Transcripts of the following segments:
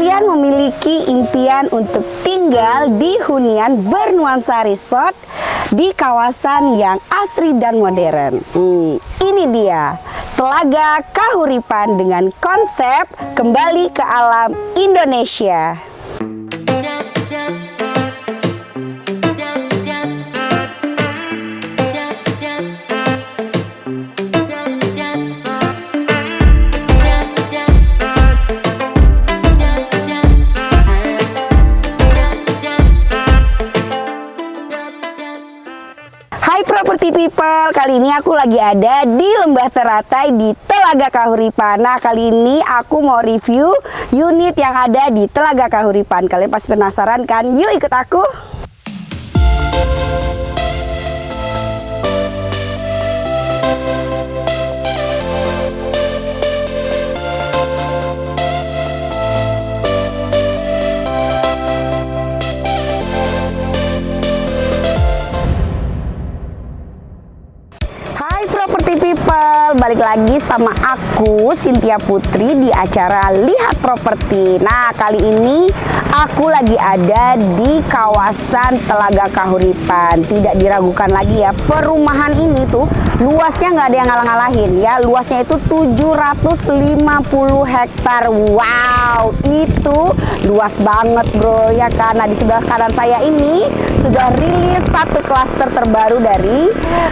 kalian memiliki impian untuk tinggal di hunian bernuansa resort di kawasan yang asri dan modern. Hmm, ini dia Telaga Kahuripan dengan konsep kembali ke alam Indonesia. Kali ini aku lagi ada di Lembah Teratai di Telaga Kahuripan Nah kali ini aku mau review unit yang ada di Telaga Kahuripan Kalian pasti penasaran kan? Yuk ikut aku! Lagi sama aku Cynthia Putri di acara Lihat Properti. Nah, kali ini aku lagi ada di kawasan Telaga Kahuripan. Tidak diragukan lagi ya, perumahan ini tuh luasnya nggak ada yang ngalah-ngalahin ya. Luasnya itu 750 hektar. Wow, itu luas banget bro ya karena di sebelah kanan saya ini sudah rilis satu klaster terbaru dari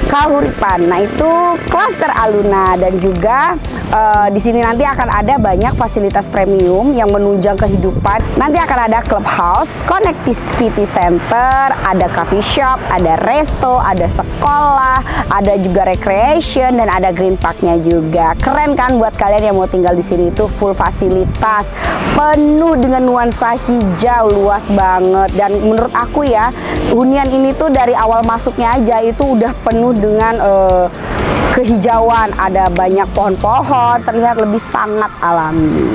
Kahuripan. Nah, itu klaster Aluna dan juga uh, di sini nanti akan ada banyak fasilitas premium yang menunjang kehidupan. Nanti akan ada clubhouse, connectivity center, ada coffee shop, ada resto, ada sekolah, ada juga recreation dan ada green parknya juga. Keren kan buat kalian yang mau tinggal di sini itu full fasilitas, penuh dengan nuansa hijau luas banget dan menurut aku ya hunian ini tuh dari awal masuknya aja itu udah penuh dengan uh, kehijauan, ada banyak pohon-pohon, terlihat lebih sangat alami.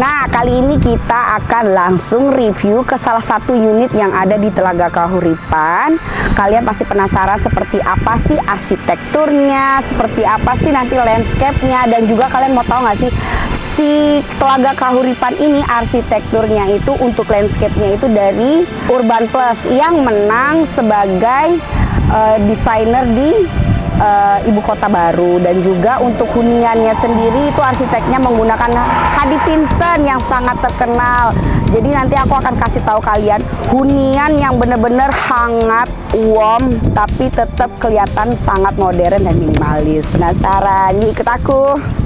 Nah, kali ini kita akan langsung review ke salah satu unit yang ada di Telaga Kahuripan. Kalian pasti penasaran seperti apa sih arsitekturnya, seperti apa sih nanti landscape-nya, dan juga kalian mau tahu nggak sih si Telaga Kahuripan ini arsitekturnya itu untuk landscape-nya itu dari Urban Plus yang menang sebagai uh, desainer di uh, ibu kota baru dan juga untuk huniannya sendiri itu arsiteknya menggunakan Hadi Vincent yang sangat terkenal. Jadi nanti aku akan kasih tahu kalian hunian yang benar-benar hangat, warm, tapi tetap kelihatan sangat modern dan minimalis. Penasaran? Ikut aku.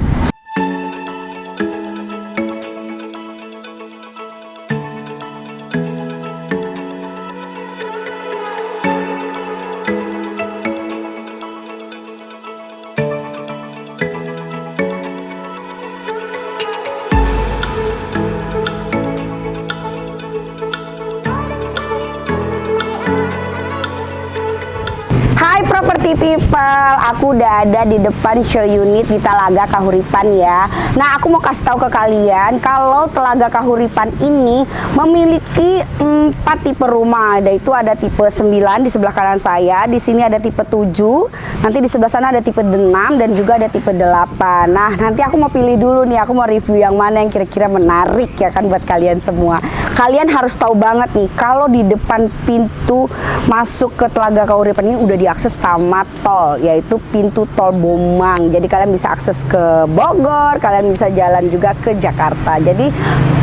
People, aku udah ada di depan show unit di Telaga Kahuripan ya. Nah, aku mau kasih tahu ke kalian kalau Telaga Kahuripan ini memiliki empat tipe rumah. Ada itu ada tipe 9 di sebelah kanan saya, di sini ada tipe 7, nanti di sebelah sana ada tipe 6 dan juga ada tipe 8. Nah, nanti aku mau pilih dulu nih, aku mau review yang mana yang kira-kira menarik ya kan buat kalian semua. Kalian harus tahu banget nih, kalau di depan pintu masuk ke Telaga Kahuripan ini udah diakses sama sama tol yaitu pintu tol Bomang. Jadi kalian bisa akses ke Bogor, kalian bisa jalan juga ke Jakarta. Jadi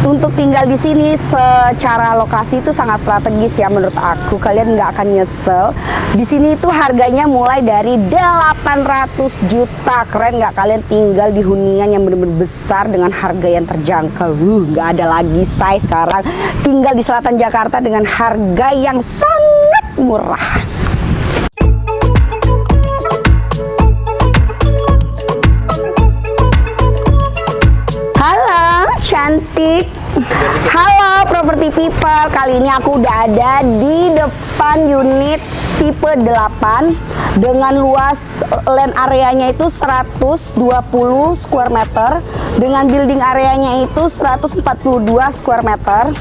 untuk tinggal di sini secara lokasi itu sangat strategis ya menurut aku. Kalian nggak akan nyesel. Di sini itu harganya mulai dari 800 juta. Keren nggak kalian tinggal di hunian yang benar-benar besar dengan harga yang terjangkau. Uh, nggak ada lagi size sekarang. Tinggal di selatan Jakarta dengan harga yang sangat murah. People Kali ini aku udah ada di depan unit tipe 8 Dengan luas land areanya itu 120 square meter Dengan building areanya itu 142 square meter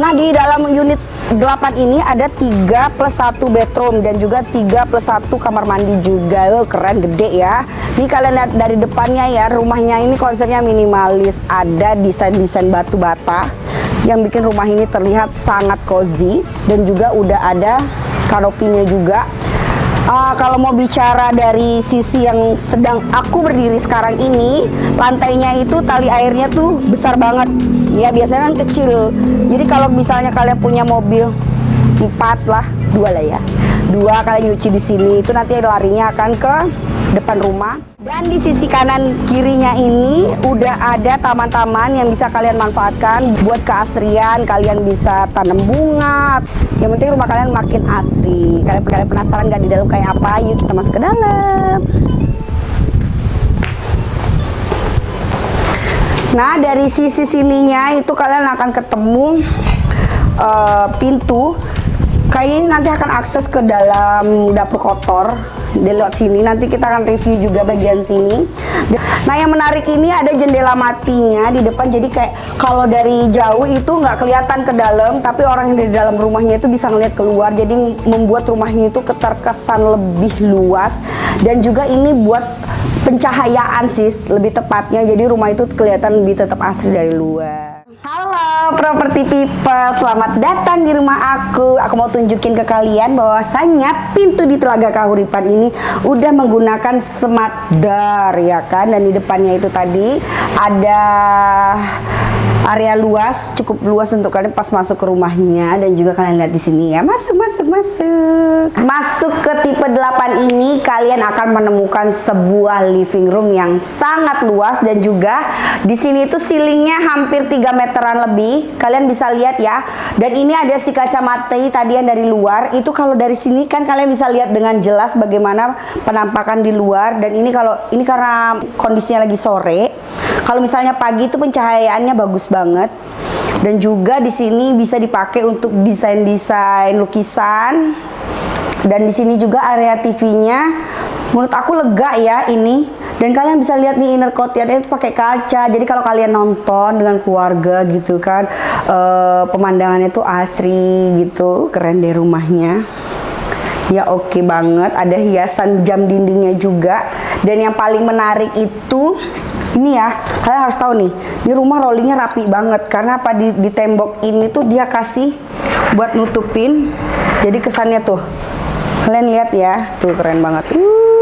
Nah di dalam unit delapan ini ada 3 plus 1 bedroom dan juga 3 plus 1 kamar mandi juga. Oh, keren gede ya. Ini kalian lihat dari depannya ya, rumahnya ini konsepnya minimalis. Ada desain-desain batu bata yang bikin rumah ini terlihat sangat cozy dan juga udah ada kanopinya juga. Uh, kalau mau bicara dari sisi yang sedang aku berdiri sekarang ini, lantainya itu tali airnya tuh besar banget. Ya biasanya kan kecil. Jadi kalau misalnya kalian punya mobil empat lah, dua lah ya, dua kalian nyuci di sini itu nanti larinya akan ke depan rumah. Dan di sisi kanan kirinya ini udah ada taman-taman yang bisa kalian manfaatkan buat keasrian. Kalian bisa tanam bunga. Yang penting rumah kalian makin asri. Kalian kalian penasaran nggak di dalam kayak apa? Yuk kita masuk ke dalam. Nah dari sisi sininya itu kalian akan ketemu uh, pintu. Kayaknya nanti akan akses ke dalam dapur kotor di lewat sini. Nanti kita akan review juga bagian sini. Nah yang menarik ini ada jendela matinya di depan. Jadi kayak kalau dari jauh itu nggak kelihatan ke dalam tapi orang yang di dalam rumahnya itu bisa ngeliat keluar. Jadi membuat rumahnya itu keterkesan lebih luas. Dan juga ini buat pencahayaan sih lebih tepatnya. Jadi rumah itu kelihatan lebih tetap asri dari luar Halo property people, selamat datang di rumah aku. Aku mau tunjukin ke kalian bahwasannya pintu di Telaga Kahuripan ini udah menggunakan smart door ya kan. Dan di depannya itu tadi ada area luas, cukup luas untuk kalian pas masuk ke rumahnya dan juga kalian lihat di sini ya. Masuk, masuk, masuk. Masuk ke tipe 8 ini kalian akan menemukan sebuah living room yang sangat luas dan juga di sini itu ceilingnya hampir 3 meteran lebih. Kalian bisa lihat ya. Dan ini ada si kacamata tadi yang dari luar. Itu kalau dari sini kan kalian bisa lihat dengan jelas bagaimana penampakan di luar dan ini kalau ini karena kondisinya lagi sore. Kalau misalnya pagi itu pencahayaannya bagus banget. Dan juga di sini bisa dipakai untuk desain-desain lukisan. Dan di sini juga area TV-nya menurut aku lega ya ini. Dan kalian bisa lihat nih inner courtyard itu pakai kaca. Jadi kalau kalian nonton dengan keluarga gitu kan uh, pemandangannya tuh asri gitu. Keren deh rumahnya ya oke okay banget. Ada hiasan jam dindingnya juga. Dan yang paling menarik itu ini ya kalian harus tahu nih ini rumah rollingnya rapi banget. Karena apa? Di, di tembok ini tuh dia kasih buat nutupin. Jadi kesannya tuh kalian lihat ya tuh keren banget. Uh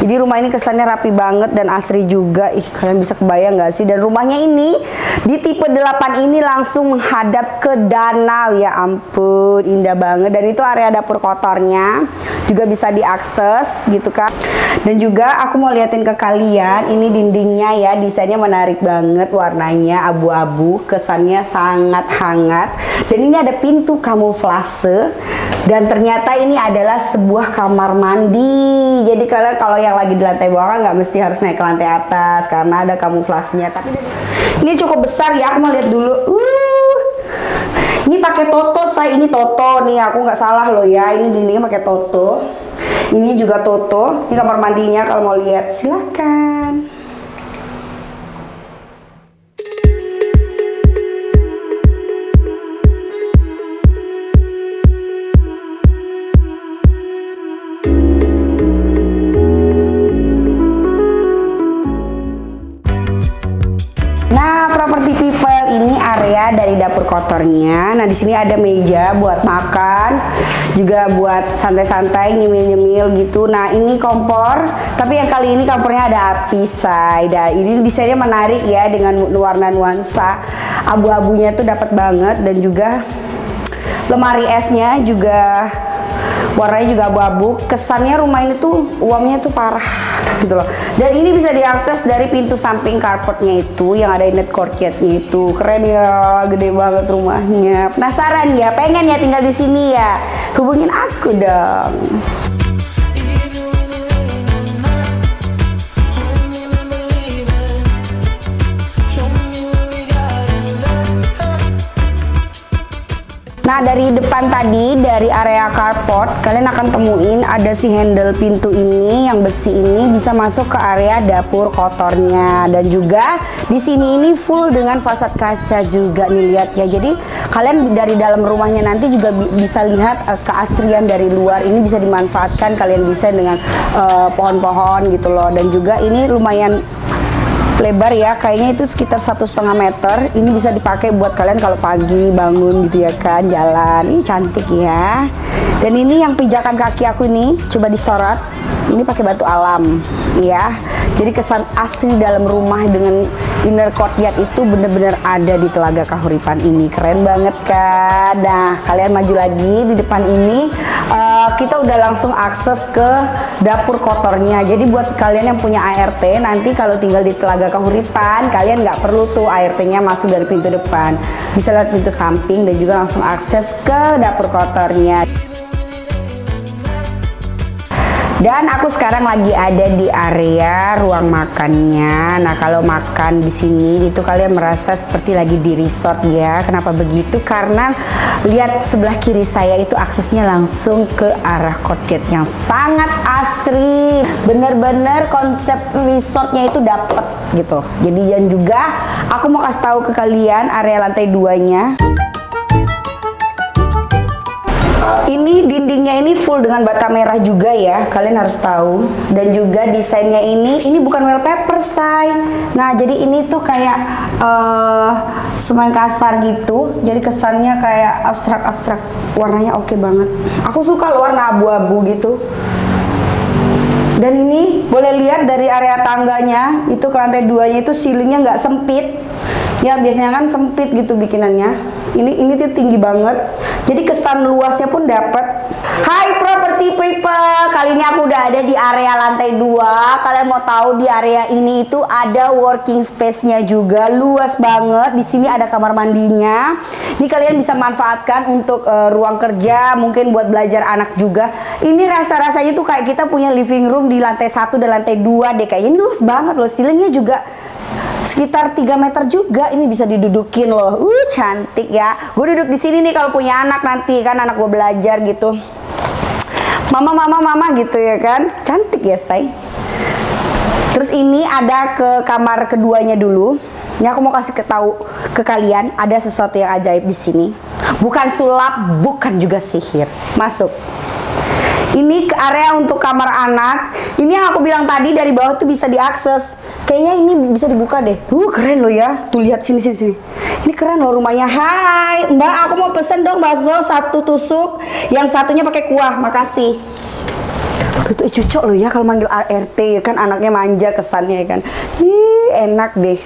jadi rumah ini kesannya rapi banget dan asri juga. Ih, kalian bisa kebayang nggak sih? Dan rumahnya ini di tipe 8 ini langsung menghadap ke danau. Ya ampun, indah banget. Dan itu area dapur kotornya juga bisa diakses gitu kan. Dan juga aku mau liatin ke kalian, ini dindingnya ya, desainnya menarik banget warnanya abu-abu, kesannya sangat hangat. Dan ini ada pintu kamuflase dan ternyata ini adalah sebuah kamar mandi. Jadi kalian kalau yang lagi di lantai bawah nggak mesti harus naik ke lantai atas karena ada kamuflasenya. Tapi ini cukup besar ya. Aku mau lihat dulu. Uh, ini pakai toto saya. Ini toto nih. Aku nggak salah loh ya. Ini dindingnya pakai toto. Ini juga toto. Ini kamar mandinya kalau mau lihat silakan. Nah, di sini ada meja buat makan, juga buat santai-santai nyemil-nyemil gitu. Nah, ini kompor, tapi yang kali ini kompornya ada api say. Nah, ini desainnya menarik ya dengan warna nuansa abu-abunya tuh dapat banget dan juga lemari esnya juga warnanya juga abu-abu kesannya rumah ini tuh uangnya tuh parah gitu loh. Dan ini bisa diakses dari pintu samping carportnya itu yang ada net courtyardnya itu. Keren ya gede banget rumahnya. Penasaran ya? Pengen ya tinggal di sini ya? Hubungin aku dong Nah dari depan tadi, dari area carport, kalian akan temuin ada si handle pintu ini yang besi ini bisa masuk ke area dapur kotornya. Dan juga di sini ini full dengan fasad kaca juga nih lihat ya. Jadi kalian dari dalam rumahnya nanti juga bi bisa lihat uh, keasrian dari luar ini bisa dimanfaatkan. Kalian bisa dengan eh, pohon-pohon uh, gitu loh. Dan juga ini lumayan lebar ya. Kayaknya itu sekitar satu setengah meter. Ini bisa dipakai buat kalian kalau pagi bangun gitu ya kan jalan. Ini cantik ya. Dan ini yang pijakan kaki aku ini coba disorot. Ini pakai batu alam ya. Jadi kesan asli dalam rumah dengan inner courtyard itu bener-bener ada di Telaga Kahuripan ini. Keren banget kan? Nah kalian maju lagi di depan ini. Uh, kita udah langsung akses ke dapur kotornya. Jadi buat kalian yang punya ART nanti kalau tinggal di Telaga Kahuripan kalian nggak perlu tuh ART-nya masuk dari pintu depan. Bisa lewat pintu samping dan juga langsung akses ke dapur kotornya dan aku sekarang lagi ada di area ruang makannya. Nah, kalau makan di sini itu kalian merasa seperti lagi di resort ya. Kenapa begitu? Karena lihat sebelah kiri saya itu aksesnya langsung ke arah courtyard yang sangat asri. Bener-bener konsep resortnya itu dapet gitu. Jadi dan juga aku mau kasih tahu ke kalian area lantai duanya. Ini dindingnya ini full dengan bata merah juga ya, kalian harus tahu. Dan juga desainnya ini, ini bukan wallpaper say. Nah jadi ini tuh kayak uh, semen kasar gitu, jadi kesannya kayak abstrak-abstrak. Warnanya oke okay banget. Aku suka loh warna abu-abu gitu. Dan ini boleh lihat dari area tangganya, itu ke lantai duanya itu ceilingnya nggak sempit. Ya biasanya kan sempit gitu bikinannya. Ini ini tuh tinggi banget. Jadi kesan luasnya pun dapat Hai property people. Kali ini aku udah ada di area lantai 2 kalian mau tahu di area ini itu ada working space-nya juga. Luas banget. Di sini ada kamar mandinya. Ini kalian bisa manfaatkan untuk uh, ruang kerja mungkin buat belajar anak juga. Ini rasa-rasanya tuh kayak kita punya living room di lantai 1 dan lantai 2 deh. Kayaknya ini luas banget loh. Ceilingnya juga sekitar 3 meter juga ini bisa didudukin loh. Uh cantik ya. Gue duduk di sini nih kalau punya anak nanti kan anak gue belajar gitu. Mama mama mama gitu ya kan. Cantik ya say. Terus ini ada ke kamar keduanya dulu. Ini aku mau kasih tahu ke kalian ada sesuatu yang ajaib di sini. Bukan sulap bukan juga sihir. Masuk. Ini ke area untuk kamar anak. Ini yang aku bilang tadi dari bawah tuh bisa diakses kayaknya ini bisa dibuka deh. Tuh keren loh ya. Tuh lihat sini sini sini. Ini keren loh rumahnya. Hai mbak aku mau pesen dong bakso satu tusuk yang satunya pakai kuah. Makasih. Tuh, tuh cucok loh ya kalau manggil ART kan anaknya manja kesannya ya kan. Ih, enak deh.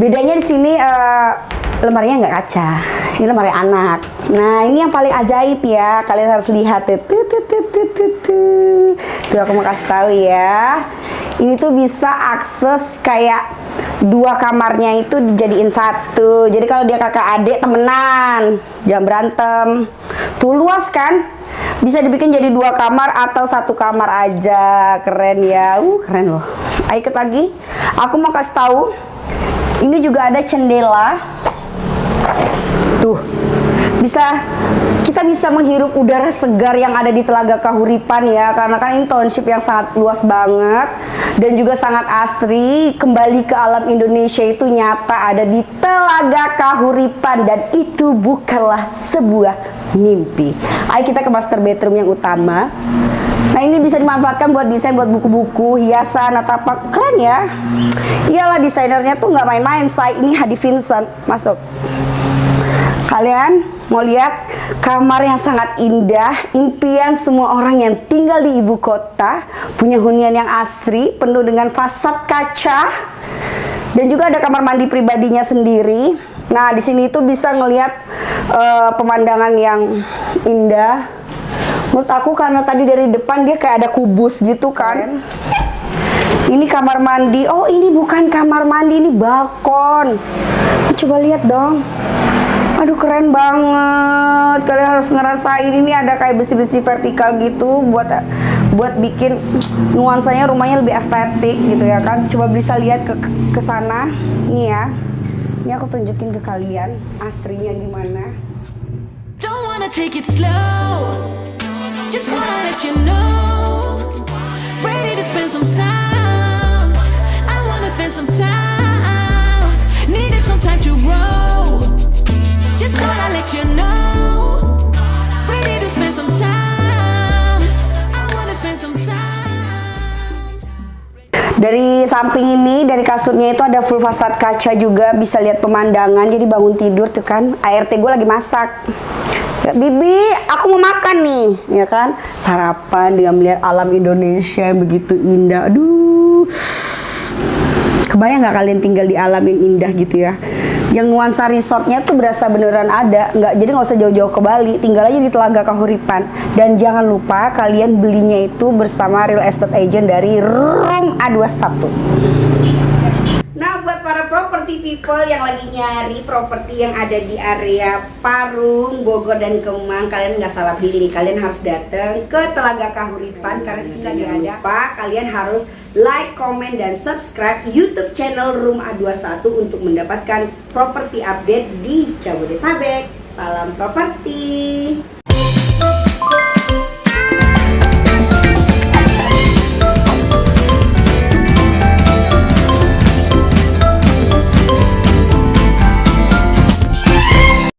Bedanya di sini uh, lemarinya nggak kaca ini lemari anak. Nah ini yang paling ajaib ya. Kalian harus lihat tuh tuh tuh tuh tuh tuh, tuh. aku mau kasih tahu ya. Ini tuh bisa akses kayak dua kamarnya itu dijadiin satu. Jadi kalau dia kakak adik temenan jangan berantem. Tuh luas kan? Bisa dibikin jadi dua kamar atau satu kamar aja. Keren ya. Uh keren loh. Ayo ikut lagi. Aku mau kasih tahu ini juga ada cendela Tuh, bisa kita bisa menghirup udara segar yang ada di Telaga Kahuripan ya karena kan ini township yang sangat luas banget dan juga sangat asri kembali ke alam Indonesia itu nyata ada di Telaga Kahuripan dan itu bukanlah sebuah mimpi ayo kita ke master bedroom yang utama Nah ini bisa dimanfaatkan buat desain buat buku-buku, hiasan atau apa keren ya. Iyalah desainernya tuh nggak main-main. Saya ini Hadi Vincent masuk. Kalian mau lihat kamar yang sangat indah, impian semua orang yang tinggal di ibu kota, punya hunian yang asri, penuh dengan fasad kaca, dan juga ada kamar mandi pribadinya sendiri. Nah, di sini itu bisa ngelihat uh, pemandangan yang indah. Menurut aku karena tadi dari depan dia kayak ada kubus gitu kan. Ini kamar mandi. Oh, ini bukan kamar mandi, ini balkon. Coba lihat dong. Aduh keren banget. Kalian harus ngerasain ini ada kayak besi-besi vertikal gitu buat buat bikin nuansanya rumahnya lebih estetik gitu ya kan. Coba bisa lihat ke ke sana. Nih ya. Ini aku tunjukin ke kalian asrinya gimana. Don't take it slow. Just wanna let you know. Ready to spend some time. I wanna spend some time. Needed some time to grow. Dari samping ini, dari kasurnya itu ada full fasad kaca juga, bisa lihat pemandangan. Jadi bangun tidur tuh kan, ART gue lagi masak. Bibi, aku mau makan nih, ya kan? Sarapan dengan melihat alam Indonesia yang begitu indah. Aduh, kebayang nggak kalian tinggal di alam yang indah gitu ya? Yang nuansa resortnya tuh berasa beneran ada, nggak jadi nggak usah jauh-jauh ke Bali, tinggal aja di Telaga Kahuripan. Dan jangan lupa kalian belinya itu bersama real estate agent dari Room A21. Nah, buat para property people yang lagi nyari properti yang ada di area Parung, Bogor, dan Kemang, kalian nggak salah pilih. Kalian harus datang ke Telaga Kahuripan karena di sini ada apa? Kalian harus like, comment, dan subscribe YouTube channel Room A21 untuk mendapatkan properti update di Jabodetabek. Salam properti.